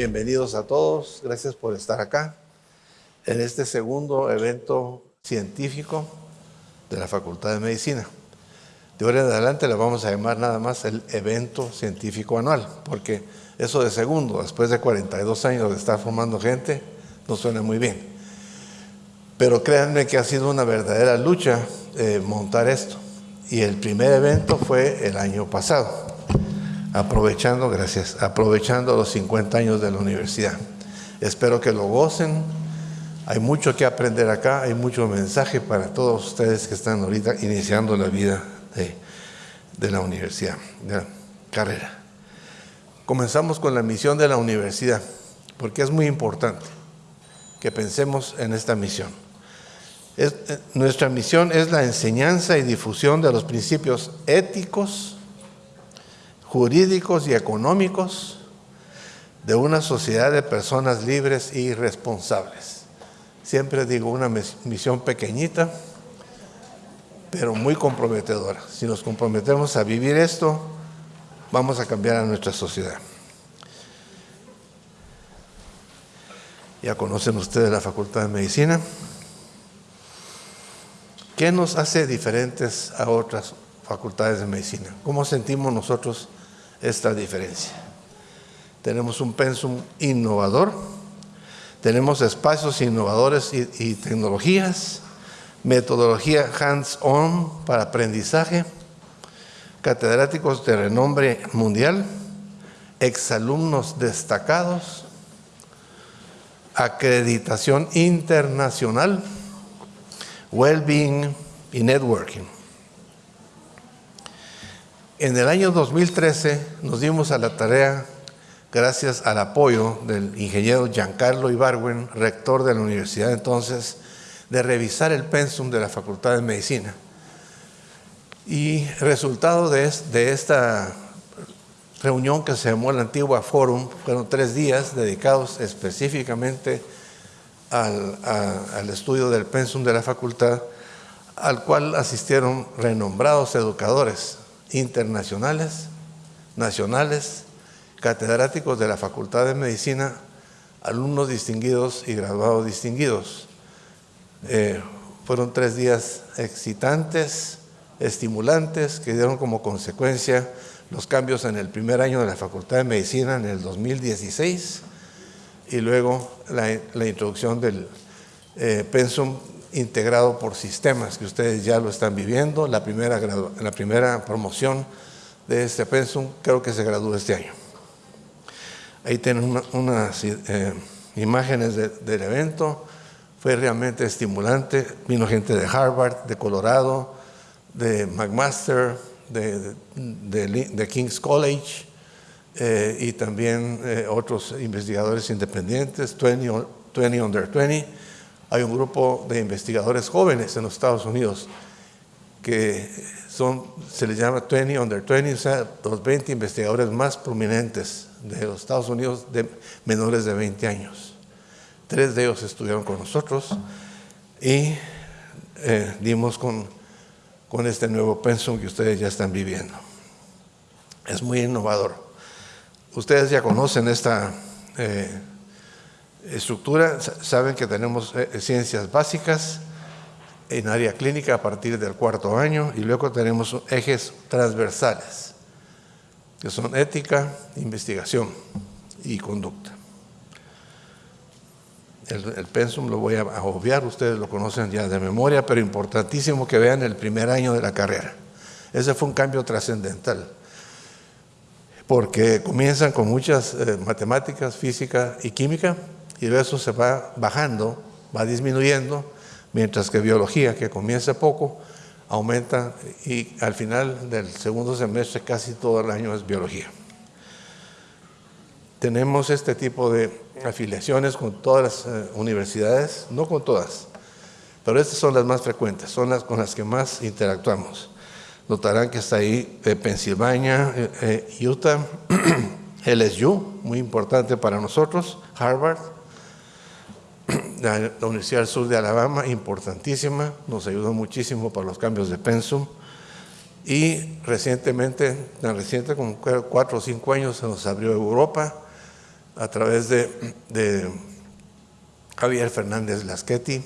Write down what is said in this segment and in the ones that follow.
Bienvenidos a todos, gracias por estar acá en este segundo evento científico de la Facultad de Medicina. De ahora en adelante le vamos a llamar nada más el evento científico anual, porque eso de segundo, después de 42 años de estar formando gente, no suena muy bien. Pero créanme que ha sido una verdadera lucha eh, montar esto. Y el primer evento fue el año pasado, aprovechando, gracias, aprovechando los 50 años de la universidad. Espero que lo gocen. Hay mucho que aprender acá, hay mucho mensaje para todos ustedes que están ahorita iniciando la vida de, de la universidad, de la carrera. Comenzamos con la misión de la universidad, porque es muy importante que pensemos en esta misión. Eh, nuestra misión es la enseñanza y difusión de los principios éticos, jurídicos y económicos de una sociedad de personas libres y responsables. Siempre digo una misión pequeñita, pero muy comprometedora. Si nos comprometemos a vivir esto, vamos a cambiar a nuestra sociedad. Ya conocen ustedes la Facultad de Medicina. ¿Qué nos hace diferentes a otras facultades de medicina? ¿Cómo sentimos nosotros esta diferencia? Tenemos un pensum innovador, tenemos espacios innovadores y, tecnologías, metodología hands-on para aprendizaje, catedráticos de renombre mundial, exalumnos destacados, acreditación internacional, well-being y networking. En el año 2013 nos dimos a la tarea, gracias al apoyo del ingeniero Giancarlo Ibarwen, rector de la universidad entonces, de revisar el pensum de la Facultad de Medicina. Y resultado de, de esta reunión que se llamó la antigua Forum, fueron tres días dedicados específicamente al, estudio del pensum de la facultad, al cual asistieron renombrados educadores internacionales, nacionales, catedráticos de la Facultad de Medicina, alumnos distinguidos y graduados distinguidos. Eh, fueron tres días excitantes, estimulantes, que dieron como consecuencia los cambios en el primer año de la Facultad de Medicina en el 2016 y luego la, introducción del eh, pensum integrado por sistemas, que ustedes ya lo están viviendo. La primera, la primera promoción de este pensum creo que se gradúa este año. Ahí tienen unas eh, imágenes del evento. Fue realmente estimulante. Vino gente de Harvard, de Colorado, de McMaster, de, de King's College, eh, y también eh, otros investigadores independientes, 20, Under 20. Hay un grupo de investigadores jóvenes en los Estados Unidos que son, se les llama 20 Under 20, o sea, los 20 investigadores más prominentes de los Estados Unidos de menores de 20 años. Tres de ellos estudiaron con nosotros y eh, dimos con, con este nuevo pensum que ustedes ya están viviendo. Es muy innovador. Ustedes ya conocen esta eh, estructura, saben que tenemos eh, ciencias básicas en área clínica a partir del cuarto año y luego tenemos ejes transversales, que son ética, investigación y conducta. El, el, pensum lo voy a obviar, ustedes lo conocen ya de memoria, pero importantísimo que vean el primer año de la carrera. Ese fue un cambio trascendental porque comienzan con muchas eh, matemáticas, física y química, y eso se va bajando, va disminuyendo, mientras que biología, que comienza poco, aumenta y al final del segundo semestre casi todo el año es biología. Tenemos este tipo de afiliaciones con todas las eh, universidades, no con todas, pero estas son las más frecuentes, son las con las que más interactuamos. Notarán que está ahí de Pensilvania, eh, eh, Utah, LSU, muy importante para nosotros, Harvard, la, Universidad del Sur de Alabama, importantísima, nos ayudó muchísimo para los cambios de pensum. Y recientemente, tan reciente como cuatro o cinco años, se nos abrió Europa, a través de, Javier Fernández Lasqueti,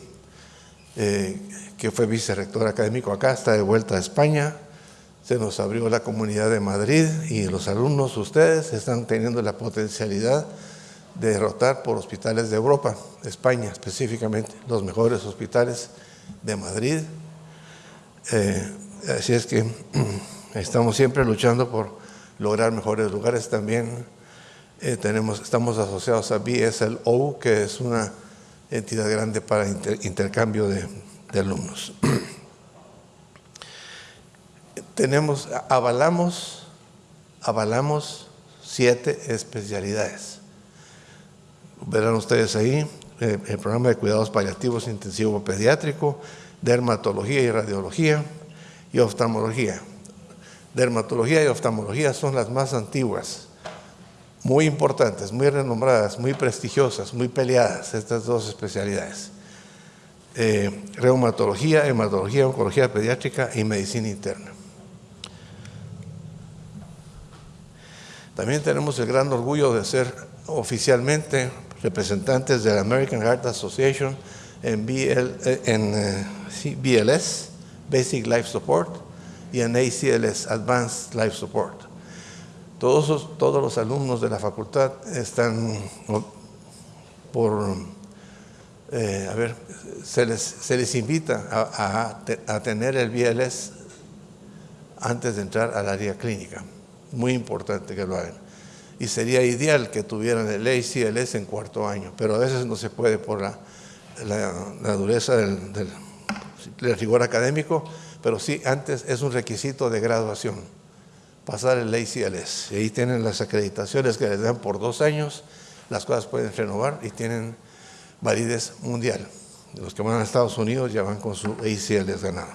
eh, que fue vicerrector académico acá, está de vuelta a España. Se nos abrió la comunidad de Madrid y los alumnos, ustedes, están teniendo la potencialidad de rotar por hospitales de Europa, España específicamente, los mejores hospitales de Madrid. Eh, así es que estamos siempre luchando por lograr mejores lugares también. Eh, tenemos, estamos asociados a BSLO, que es una entidad grande para intercambio de, de alumnos. tenemos, avalamos, avalamos siete especialidades. Verán ustedes ahí eh, el programa de cuidados paliativos intensivo pediátrico, dermatología y radiología y oftalmología. Dermatología y oftalmología son las más antiguas, muy importantes, muy renombradas, muy prestigiosas, muy peleadas, estas dos especialidades. Eh, reumatología, hematología, oncología pediátrica y medicina interna. También tenemos el gran orgullo de ser oficialmente representantes de la American Heart Association en, BLS, Basic Life Support, y en ACLS, Advanced Life Support. Todos, los alumnos de la facultad están por, eh, a ver, se les, invita a, tener el BLS antes de entrar al área clínica. Muy importante que lo hagan. Y sería ideal que tuvieran el ACLS en cuarto año, pero a veces no se puede por la, dureza del, rigor académico, pero sí antes es un requisito de graduación, pasar el ACLS. Ahí tienen las acreditaciones que les dan por dos años, las cosas pueden renovar y tienen validez mundial. Los que van a Estados Unidos ya van con su ACLS ganado.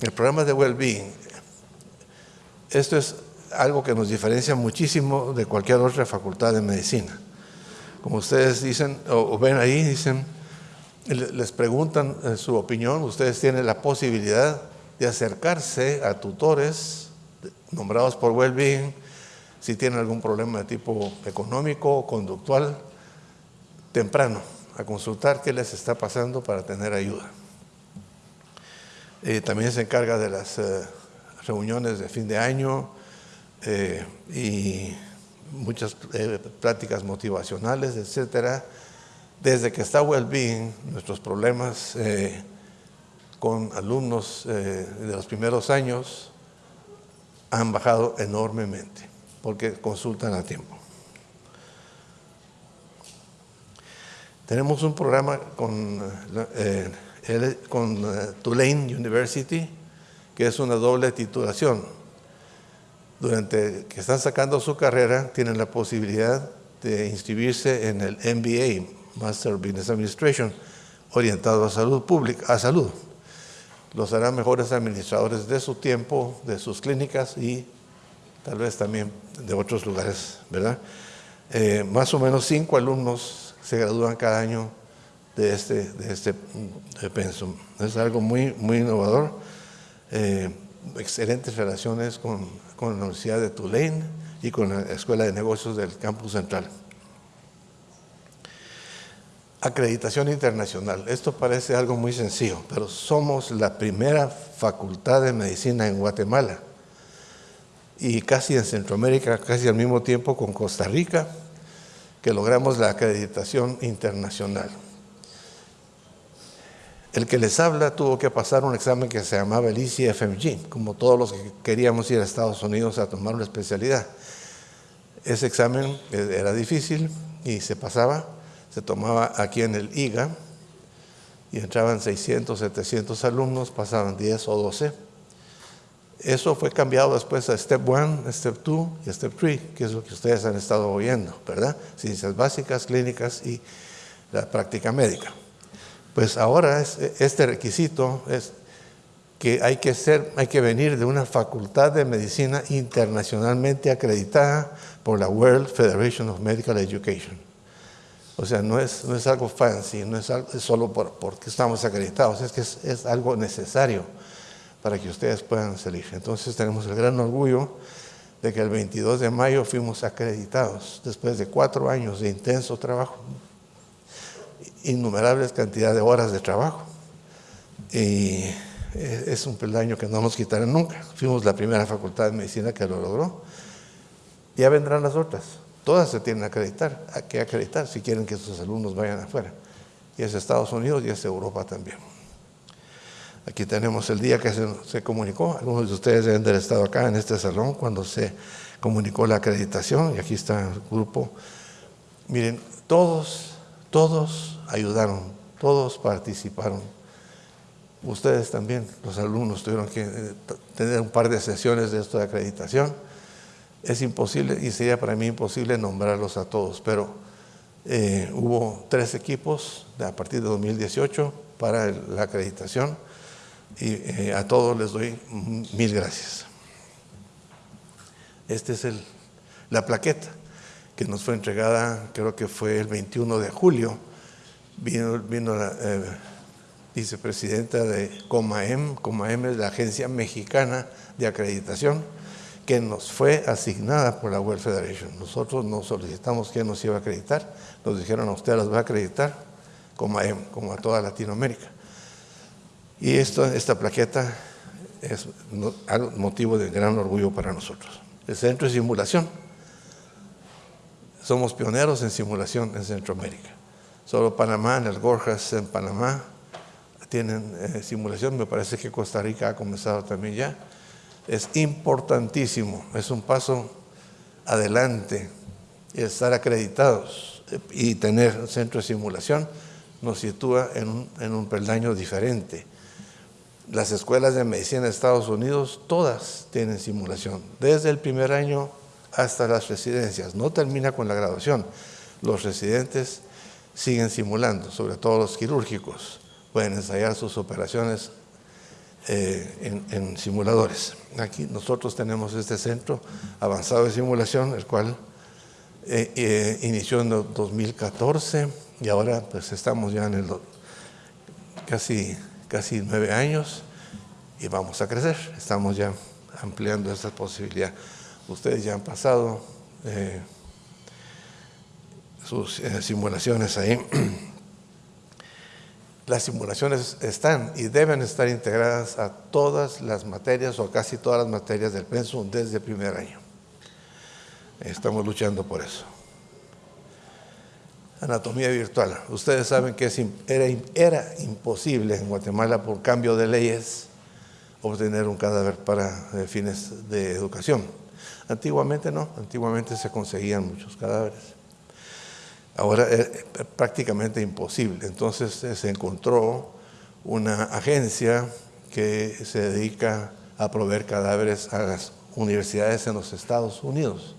El programa de Wellbeing, esto es algo que nos diferencia muchísimo de cualquier otra facultad de medicina. Como ustedes dicen, o, ven ahí, dicen, les preguntan eh, su opinión, ustedes tienen la posibilidad de acercarse a tutores nombrados por Wellbeing si tienen algún problema de tipo económico o conductual, temprano, a consultar qué les está pasando para tener ayuda. Eh, también se encarga de las eh, reuniones de fin de año, eh, y muchas eh, prácticas motivacionales, etcétera. Desde que está Wellbeing, nuestros problemas eh, con alumnos de los primeros años han bajado enormemente porque consultan a tiempo. Tenemos un programa con, con Tulane University, que es una doble titulación durante que están sacando su carrera, tienen la posibilidad de inscribirse en el MBA, Master of Business Administration, orientado a salud pública, a salud. Los harán mejores administradores de su tiempo, de sus clínicas y tal vez también de otros lugares, ¿verdad? Eh, más o menos cinco alumnos se gradúan cada año de este, de este pensum. Es algo muy, muy innovador. Eh, excelentes relaciones con con la Universidad de Tulane y con la Escuela de Negocios del Campus Central. Acreditación internacional. Esto parece algo muy sencillo, pero somos la primera facultad de medicina en Guatemala y casi en Centroamérica, casi al mismo tiempo con Costa Rica, que logramos la acreditación internacional. El que les habla tuvo que pasar un examen que se llamaba el ECFMG, como todos los que queríamos ir a Estados Unidos a tomar una especialidad. Ese examen era difícil y se pasaba, se tomaba aquí en el IGA y entraban 600, 700 alumnos, pasaban 10 o 12. Eso fue cambiado después a Step 1, Step 2 y Step 3, que es lo que ustedes han estado oyendo, ¿verdad? Ciencias básicas, clínicas y la práctica médica. Pues ahora este requisito es que hay que, venir de una facultad de medicina internacionalmente acreditada por la World Federation of Medical Education. O sea, no es, algo fancy, no es, solo por, porque estamos acreditados, es que es, es, algo necesario para que ustedes puedan salir. Entonces tenemos el gran orgullo de que el 22 de mayo fuimos acreditados después de cuatro años de intenso trabajo, innumerables cantidades de horas de trabajo. Y es un peldaño que no nos quitarán nunca. Fuimos la primera facultad de medicina que lo logró. Ya vendrán las otras. Todas se tienen que acreditar, hay que acreditar si quieren que sus alumnos vayan afuera. Y es Estados Unidos y es Europa también. Aquí tenemos el día que se, comunicó. Algunos de ustedes deben haber estado acá en este salón cuando se comunicó la acreditación. Y aquí está el grupo. Miren, todos, todos ayudaron, todos participaron. Ustedes también, los alumnos, tuvieron que eh, tener un par de sesiones de esto de acreditación. Es imposible, y sería para mí imposible nombrarlos a todos, pero eh, hubo tres equipos a partir de 2018 para la acreditación y eh, a todos les doy mil gracias. Esta es la plaqueta que nos fue entregada, creo que fue el 21 de julio. Vino, vino la eh, vicepresidenta de COMAEM, COMAEM es la Agencia Mexicana de Acreditación, que nos fue asignada por la World Federation. Nosotros no solicitamos quién nos iba a acreditar, nos dijeron a usted las va a acreditar, COMAEM, como a toda Latinoamérica. Y esto, esta plaqueta es motivo de gran orgullo para nosotros. El centro de simulación. Somos pioneros en simulación en Centroamérica. Solo Panamá, en el Gorjas, en Panamá, tienen eh, simulación. Me parece que Costa Rica ha comenzado también ya. Es importantísimo, es un paso adelante estar acreditados y tener centro de simulación nos sitúa en un, en un peldaño diferente las escuelas de medicina de Estados Unidos, todas tienen simulación, desde el primer año hasta las residencias. No termina con la graduación. Los residentes siguen simulando, sobre todo los quirúrgicos. Pueden ensayar sus operaciones eh, en, simuladores. Aquí nosotros tenemos este centro avanzado de simulación, el cual eh, eh, inició en 2014 y ahora pues estamos ya en el casi casi nueve años y vamos a crecer. Estamos ya ampliando esta posibilidad. Ustedes ya han pasado eh, sus eh, simulaciones ahí. Las simulaciones están y deben estar integradas a todas las materias o casi todas las materias del pensum desde el primer año. Estamos luchando por eso anatomía virtual. Ustedes saben que era, era, imposible en Guatemala por cambio de leyes obtener un cadáver para eh, fines de educación. Antiguamente no, antiguamente se conseguían muchos cadáveres. Ahora es prácticamente imposible. Entonces eh, se encontró una agencia que se dedica a proveer cadáveres a las universidades en los Estados Unidos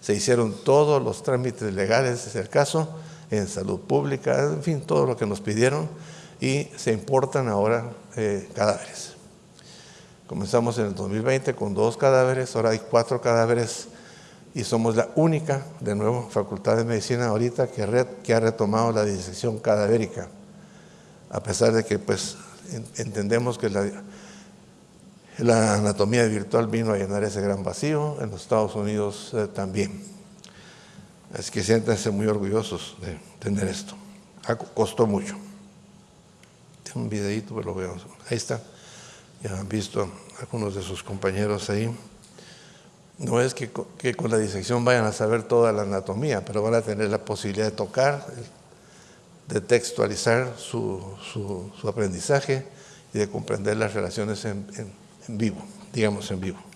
se hicieron todos los trámites legales, es el caso, en salud pública, en fin, todo lo que nos pidieron y se importan ahora eh, cadáveres. Comenzamos en el 2020 con dos cadáveres, ahora hay cuatro cadáveres y somos la única, de nuevo, Facultad de Medicina ahorita que, ha retomado la disección cadavérica, a pesar de que pues entendemos que la, anatomía virtual vino a llenar ese gran vacío, en los Estados Unidos eh, también. Así que siéntanse muy orgullosos de tener esto. costó mucho. Tengo un videito, pero lo veo. Ahí está. Ya han visto algunos de sus compañeros ahí. No es que, con la disección vayan a saber toda la anatomía, pero van a tener la posibilidad de tocar, de textualizar su, aprendizaje y de comprender las relaciones en vivo, digamos en vivo.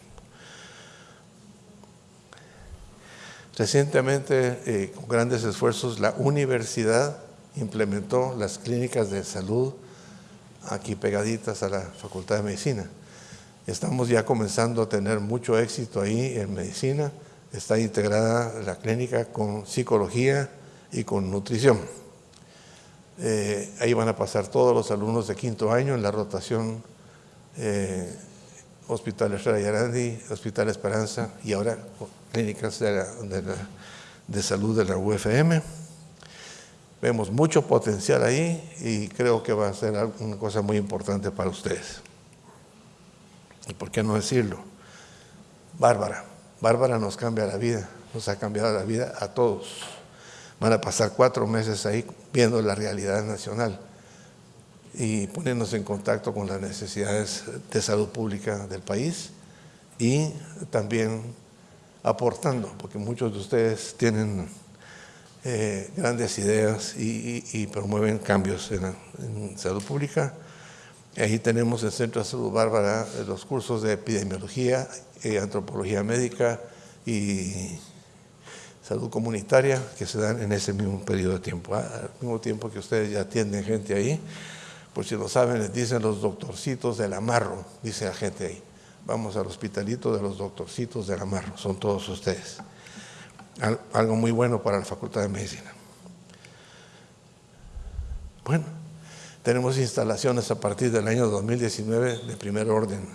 Recientemente, eh, con grandes esfuerzos, la universidad implementó las clínicas de salud aquí pegaditas a la Facultad de Medicina. Estamos ya comenzando a tener mucho éxito ahí en medicina. Está integrada la clínica con psicología y con nutrición. Eh, ahí van a pasar todos los alumnos de quinto año en la rotación eh, Hospital Estrella Yarandi, Hospital Esperanza y ahora clínicas de, salud de la UFM. Vemos mucho potencial ahí y creo que va a ser una cosa muy importante para ustedes. ¿Y por qué no decirlo? Bárbara. Bárbara nos cambia la vida, nos ha cambiado la vida a todos. Van a pasar cuatro meses ahí viendo la realidad nacional y poniéndose en contacto con las necesidades de salud pública del país y también aportando, porque muchos de ustedes tienen eh, grandes ideas y, promueven cambios en, salud pública. Ahí tenemos el Centro de Salud Bárbara los cursos de epidemiología, y antropología médica y salud comunitaria que se dan en ese mismo periodo de tiempo. Ah, al mismo tiempo que ustedes ya atienden gente ahí, por si no saben, les dicen los doctorcitos del amarro, dice la gente ahí. Vamos al hospitalito de los doctorcitos del amarro, son todos ustedes. Algo muy bueno para la Facultad de Medicina. Bueno, tenemos instalaciones a partir del año 2019 de primer orden.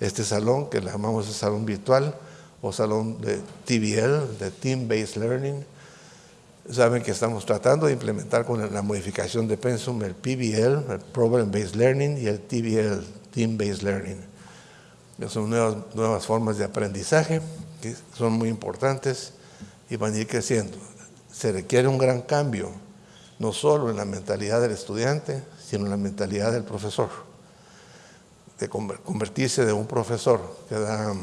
Este salón, que le llamamos el salón virtual o salón de TBL, de Team Based Learning, saben que estamos tratando de implementar con la modificación de Pensum el PBL, el Problem Based Learning, y el TBL, Team Based Learning. Son nuevas, nuevas formas de aprendizaje que son muy importantes y van a ir creciendo. Se requiere un gran cambio, no solo en la mentalidad del estudiante, sino en la mentalidad del profesor. De convertirse de un profesor que da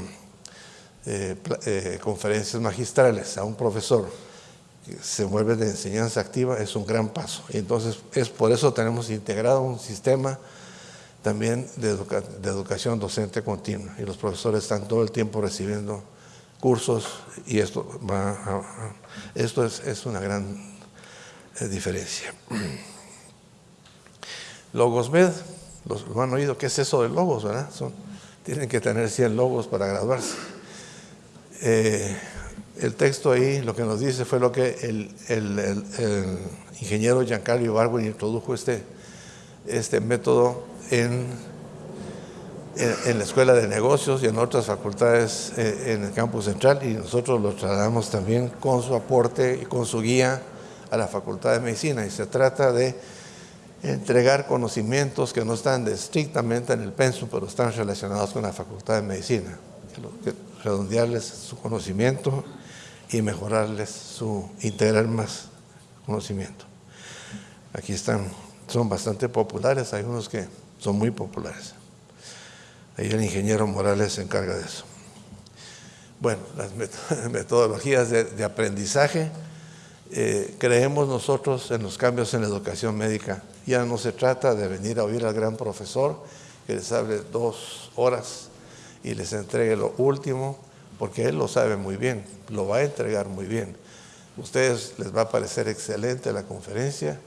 eh, eh, conferencias magistrales a un profesor que se vuelve de enseñanza activa es un gran paso. Entonces es por eso tenemos integrado un sistema también de, de educación docente continua y los profesores están todo el tiempo recibiendo cursos y esto, va esto es, una gran eh, diferencia. Logos Med, los, lo han oído, ¿qué es eso de logos? ¿verdad? Tienen que tener 100 logos para graduarse. Eh, el texto ahí lo que nos dice fue lo que el, el, ingeniero Giancarlo Ibargüen introdujo este, este método en en, la Escuela de Negocios y en otras facultades eh, en el campus central y nosotros lo trasladamos también con su aporte y con su guía a la Facultad de Medicina y se trata de entregar conocimientos que no están estrictamente en el pensum, pero están relacionados con la Facultad de Medicina, redondearles su conocimiento y mejorarles su, integrar más conocimiento. Aquí están, son bastante populares, hay unos que son muy populares. Ahí el ingeniero Morales se encarga de eso. Bueno, las metodologías de, aprendizaje, eh, creemos nosotros en los cambios en la educación médica. Ya no se trata de venir a oír al gran profesor que les hable dos horas y les entregue lo último, porque él lo sabe muy bien, lo va a entregar muy bien. ustedes les va a parecer excelente la conferencia,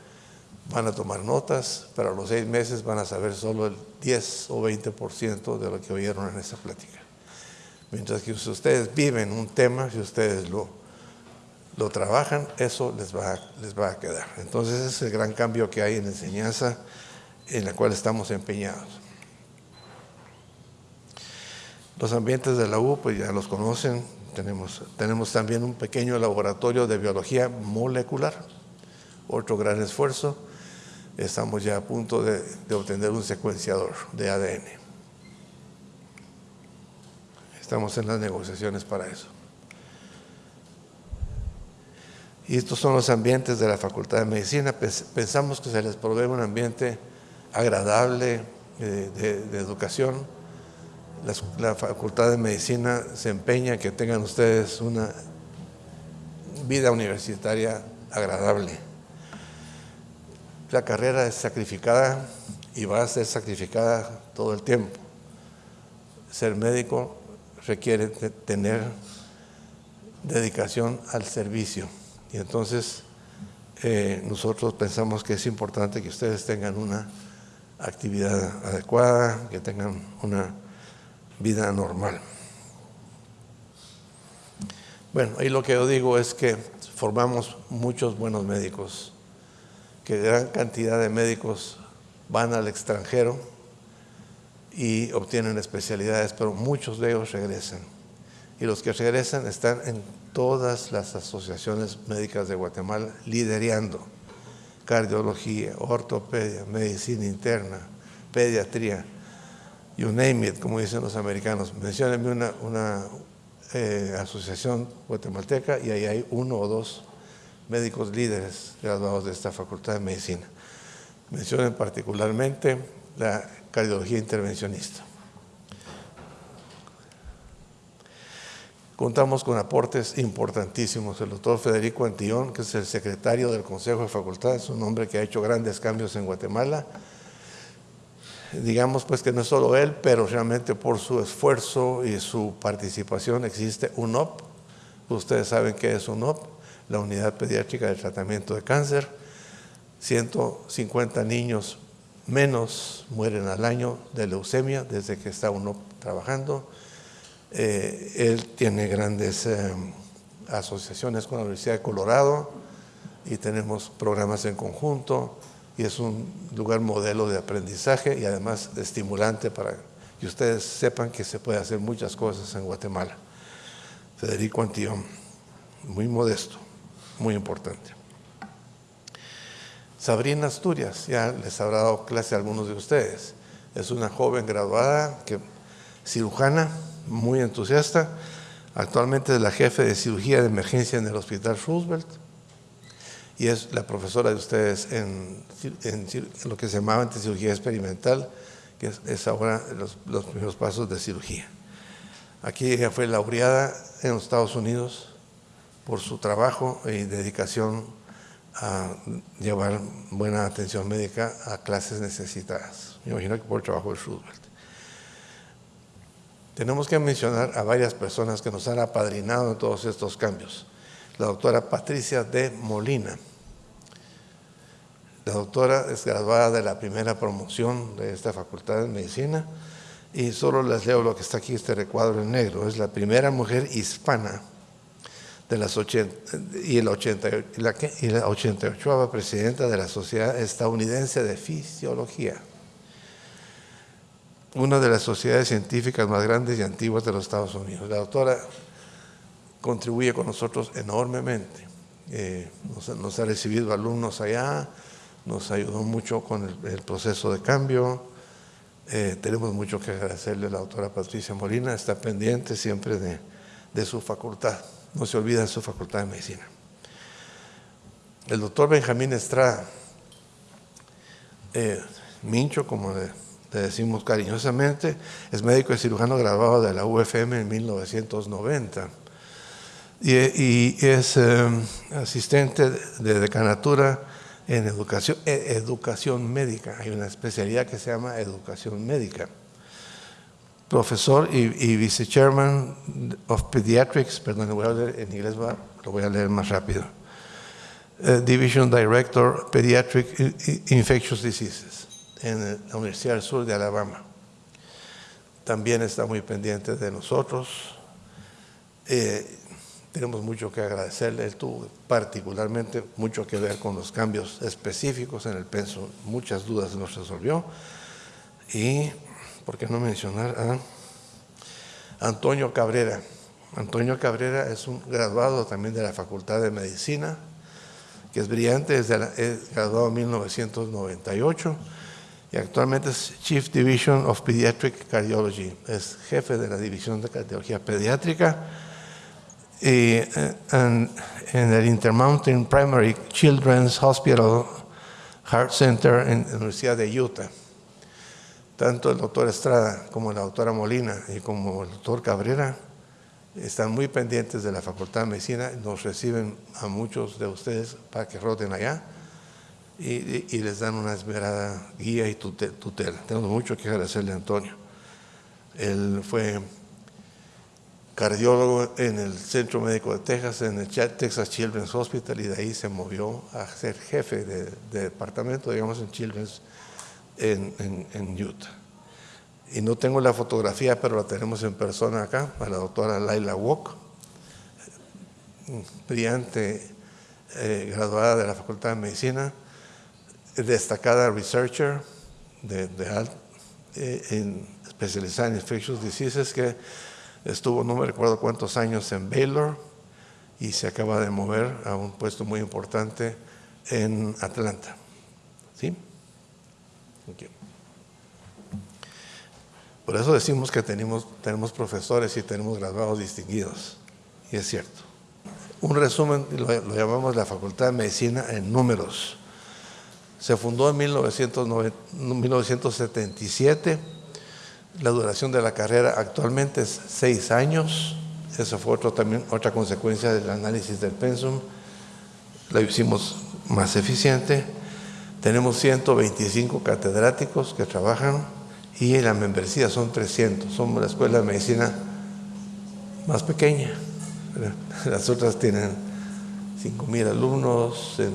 van a tomar notas, pero a los seis meses van a saber solo el 10 o 20% de lo que oyeron en esa plática. Mientras que si ustedes viven un tema, si ustedes lo, lo trabajan, eso les va, les va a quedar. Entonces ese es el gran cambio que hay en la enseñanza en la cual estamos empeñados. Los ambientes de la U, pues ya los conocen, tenemos, tenemos también un pequeño laboratorio de biología molecular, otro gran esfuerzo estamos ya a punto de, obtener un secuenciador de ADN. Estamos en las negociaciones para eso. Y estos son los ambientes de la Facultad de Medicina. Pensamos que se les provee un ambiente agradable eh, de, educación. la, Facultad de Medicina se empeña en que tengan ustedes una vida universitaria agradable la carrera es sacrificada y va a ser sacrificada todo el tiempo. Ser médico requiere tener dedicación al servicio. Y entonces eh, nosotros pensamos que es importante que ustedes tengan una actividad adecuada, que tengan una vida normal. Bueno, ahí lo que yo digo es que formamos muchos buenos médicos que gran cantidad de médicos van al extranjero y obtienen especialidades, pero muchos de ellos regresan. Y los que regresan están en todas las asociaciones médicas de Guatemala liderando cardiología, ortopedia, medicina interna, pediatría, you name it, como dicen los americanos. Menciónenme una, eh, Asociación Guatemalteca y ahí hay uno o dos médicos líderes graduados de esta Facultad de Medicina. Mencionen particularmente la cardiología intervencionista. Contamos con aportes importantísimos. El doctor Federico Antillón, que es el secretario del Consejo de Facultad, es un hombre que ha hecho grandes cambios en Guatemala. Digamos pues que no es solo él, pero realmente por su esfuerzo y su participación existe UNOP. Ustedes saben qué es UNOP, la Unidad Pediátrica de Tratamiento de Cáncer. 150 niños menos mueren al año de leucemia desde que está UNOP trabajando. Eh, él tiene grandes eh, asociaciones con la Universidad de Colorado y tenemos programas en conjunto y es un lugar modelo de aprendizaje y además estimulante para que ustedes sepan que se puede hacer muchas cosas en Guatemala. Federico Antillón, muy modesto, muy importante. Sabrina Asturias, ya les habrá dado clase a algunos de ustedes. Es una joven graduada, que, cirujana, muy entusiasta. Actualmente es la jefe de cirugía de emergencia en el Hospital Roosevelt y es la profesora de ustedes en, lo que se llamaba antes cirugía experimental, que es, ahora los, los, primeros pasos de cirugía. Aquí ella fue laureada en los Estados Unidos por su trabajo y dedicación a llevar buena atención médica a clases necesitadas. Me imagino que por el trabajo de Roosevelt. Tenemos que mencionar a varias personas que nos han apadrinado en todos estos cambios. La doctora Patricia de Molina. La doctora es graduada de la primera promoción de esta facultad de medicina y solo les leo lo que está aquí, este recuadro en negro. Es la primera mujer hispana de las 80, y, el 80, y la, y la 88 presidenta de la Sociedad Estadounidense de Fisiología una de las sociedades científicas más grandes y antiguas de los Estados Unidos. La doctora contribuye con nosotros enormemente. Eh, nos, ha recibido alumnos allá, nos ayudó mucho con el, proceso de cambio. Eh, tenemos mucho que agradecerle a la doctora Patricia Molina, está pendiente siempre de, su facultad, no se olvida de su facultad de medicina. El doctor Benjamín Estrada, eh, Mincho, como le decimos cariñosamente, es médico y cirujano graduado de la UFM en 1990 y, es em, asistente de decanatura en educación, e, educación médica. Hay una especialidad que se llama educación médica. Profesor y, vice-chairman of Pediatrics, perdón, lo voy a leer en inglés, lo voy a leer más rápido. Eh, Division Director Pediatric Infectious Diseases en la Universidad del Sur de Alabama. También está muy pendiente de nosotros. Eh, tenemos mucho que agradecerle. Él tuvo particularmente mucho que ver con los cambios específicos en el penso. Muchas dudas nos resolvió. Y, ¿por qué no mencionar a Antonio Cabrera? Antonio Cabrera es un graduado también de la Facultad de Medicina, que es brillante, es, graduado en 1998 y actualmente es Chief Division of Pediatric Cardiology, es jefe de la división de cardiología pediátrica y eh, en, el Intermountain Primary Children's Hospital Heart Center en la Universidad de Utah. Tanto el doctor Estrada como la doctora Molina y como el doctor Cabrera están muy pendientes de la Facultad de Medicina, nos reciben a muchos de ustedes para que roten allá y, les dan una esmerada guía y tutela. Tenemos mucho que agradecerle a Antonio. Él fue cardiólogo en el Centro Médico de Texas, en el Texas Children's Hospital, y de ahí se movió a ser jefe de, departamento, digamos, en Children's en, en, Utah. Y no tengo la fotografía, pero la tenemos en persona acá, a la doctora Laila Wok, brillante, eh, graduada de la Facultad de Medicina, destacada researcher de, eh, en, especializada en infectious diseases que estuvo no me recuerdo cuántos años en Baylor y se acaba de mover a un puesto muy importante en Atlanta. ¿Sí? Por eso decimos que tenemos, tenemos profesores y tenemos graduados distinguidos. Y es cierto. Un resumen, lo, llamamos la Facultad de Medicina en números. Se fundó en 1977. La duración de la carrera actualmente es seis años. Esa fue otro, también otra consecuencia del análisis del pensum. La hicimos más eficiente. Tenemos 125 catedráticos que trabajan y la membresía son 300. Somos la escuela de medicina más pequeña. Las otras tienen 5.000 alumnos, en,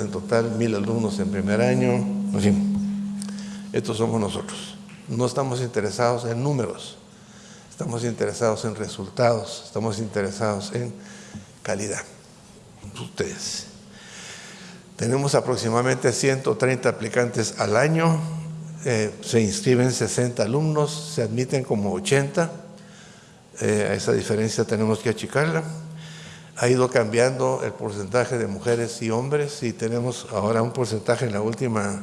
en total 1.000 alumnos en primer año. En fin, estos somos nosotros. No estamos interesados en números, estamos interesados en resultados, estamos interesados en calidad. Ustedes. Tenemos aproximadamente 130 aplicantes al año, eh, se inscriben 60 alumnos, se admiten como 80. Eh, a esa diferencia tenemos que achicarla. Ha ido cambiando el porcentaje de mujeres y hombres y tenemos ahora un porcentaje en la última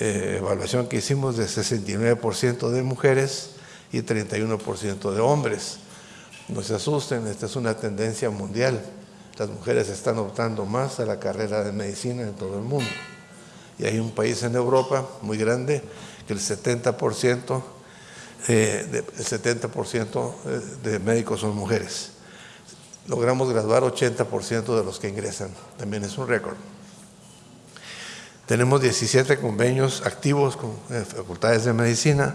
eh, evaluación que hicimos de 69% de mujeres y 31% de hombres. No se asusten, esta es una tendencia mundial las mujeres están optando más a la carrera de medicina en todo el mundo. Y hay un país en Europa muy grande que el 70%, eh, el 70 eh, de médicos son mujeres. Logramos graduar 80% de los que ingresan, también es un récord. Tenemos 17 convenios activos con eh, facultades de medicina.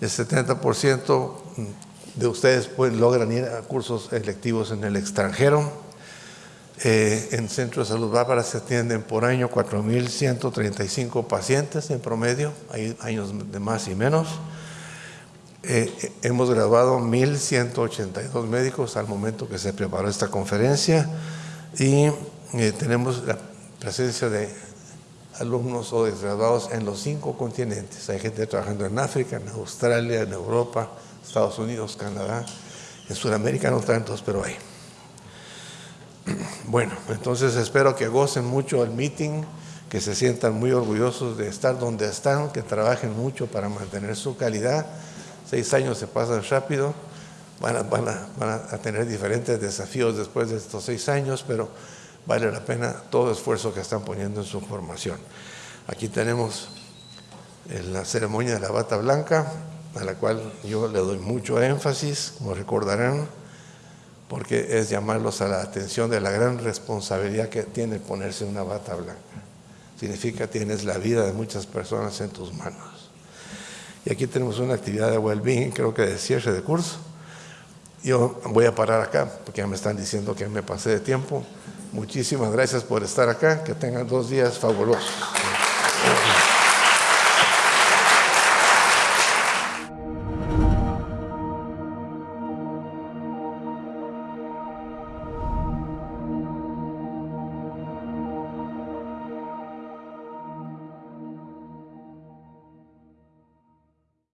El 70% de ustedes pueden, logran ir a cursos electivos en el extranjero eh, en Centro de Salud Bárbara se atienden por año 4.135 pacientes en promedio, hay años de más y menos. Eh, hemos graduado 1.182 médicos al momento que se preparó esta conferencia y eh, tenemos la presencia de alumnos o desgraduados en los cinco continentes. Hay gente trabajando en África, en Australia, en Europa, Estados Unidos, Canadá, en Sudamérica no tantos, pero hay. Bueno, entonces espero que gocen mucho el meeting, que se sientan muy orgullosos de estar donde están, que trabajen mucho para mantener su calidad. Seis años se pasan rápido, van a, van a, tener diferentes desafíos después de estos seis años, pero vale la pena todo esfuerzo que están poniendo en su formación. Aquí tenemos la ceremonia de la bata blanca, a la cual yo le doy mucho énfasis, como recordarán porque es llamarlos a la atención de la gran responsabilidad que tiene ponerse una bata blanca. Significa tienes la vida de muchas personas en tus manos. Y aquí tenemos una actividad de well-being, creo que de cierre de curso. Yo voy a parar acá, porque ya me están diciendo que me pasé de tiempo. Muchísimas gracias por estar acá, que tengan dos días fabulosos.